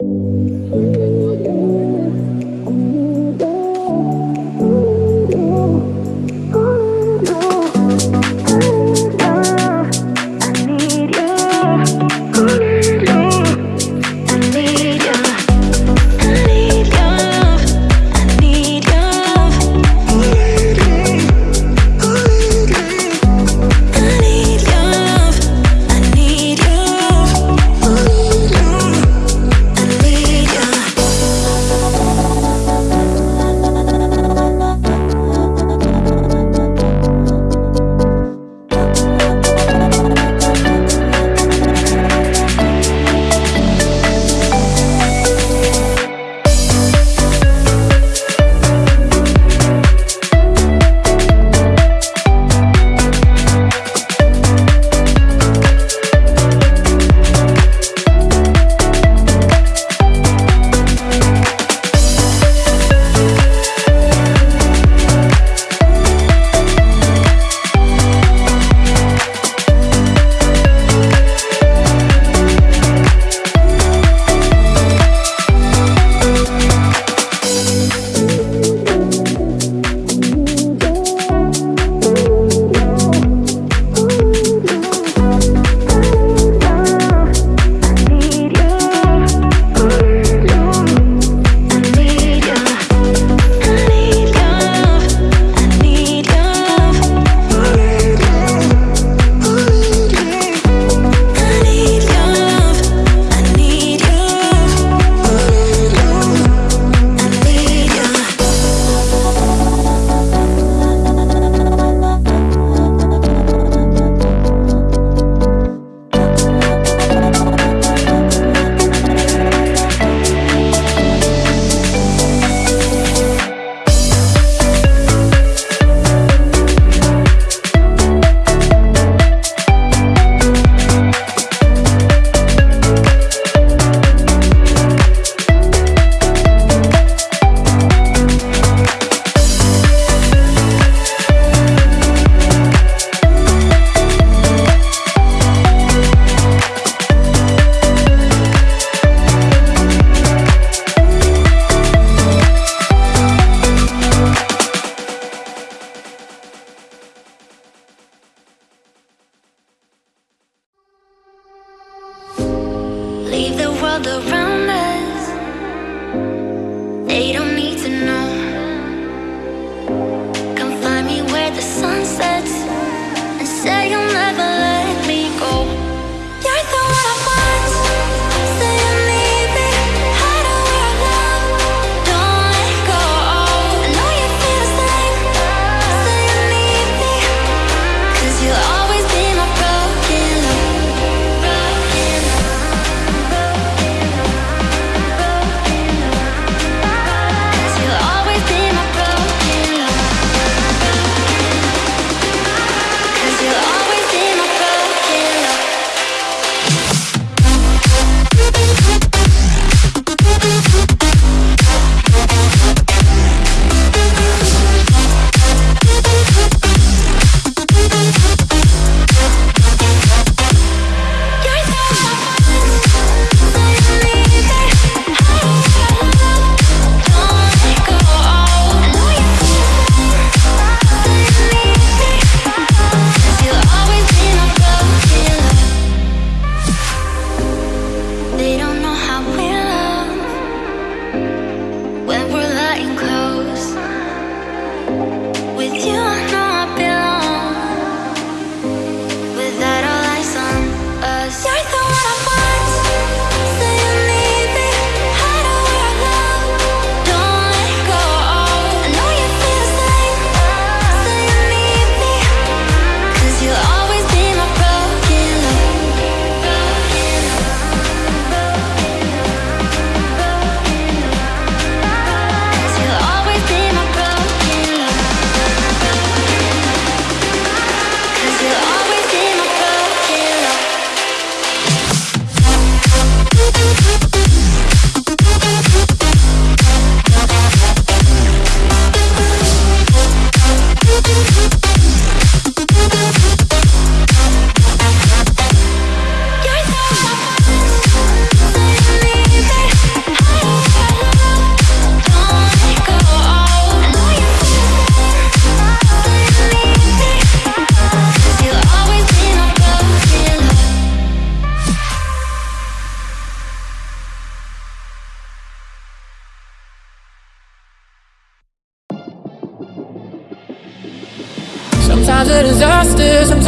I Leave the world around us.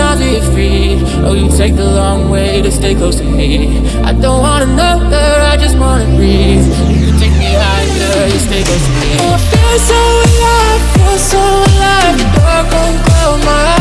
Sometimes we free. Oh, you take the long way to stay close to me. I don't wanna know her, I just wanna breathe. You take me higher, you stay close to me. Oh, I feel so alive, feel so alive. The dark won't close my eyes.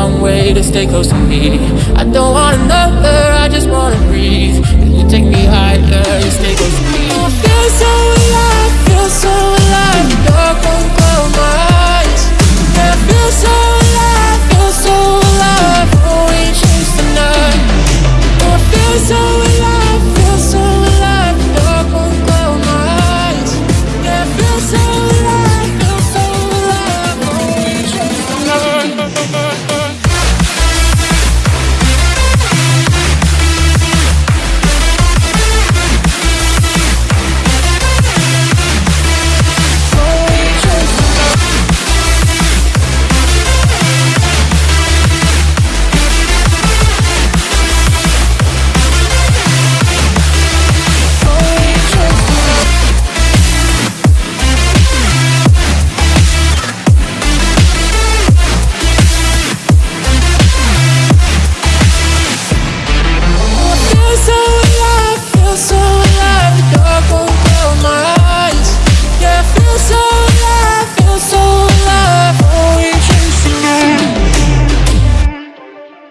Long way to stay close to me. I don't wanna